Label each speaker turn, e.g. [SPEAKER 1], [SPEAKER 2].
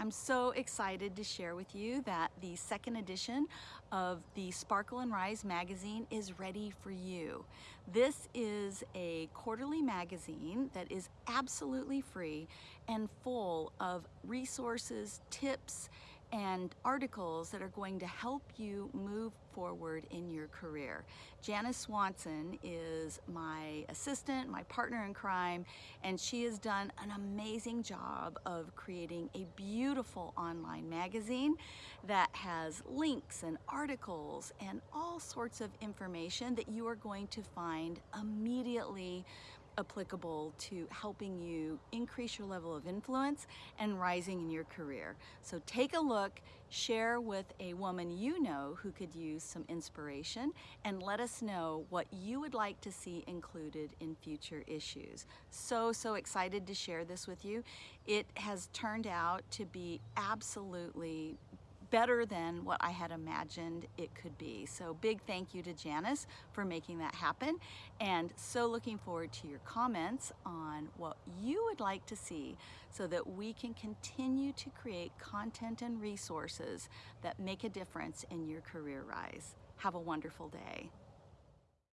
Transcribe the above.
[SPEAKER 1] I'm so excited to share with you that the second edition of the Sparkle and Rise magazine is ready for you. This is a quarterly magazine that is absolutely free and full of resources, tips, and articles that are going to help you move forward in your career. Janice Swanson is my assistant, my partner in crime, and she has done an amazing job of creating a beautiful online magazine that has links and articles and all sorts of information that you are going to find immediately applicable to helping you increase your level of influence and rising in your career. So take a look, share with a woman you know who could use some inspiration, and let us know what you would like to see included in future issues. So, so excited to share this with you. It has turned out to be absolutely better than what I had imagined it could be. So big thank you to Janice for making that happen and so looking forward to your comments on what you would like to see so that we can continue to create content and resources that make a difference in your career rise. Have a wonderful day.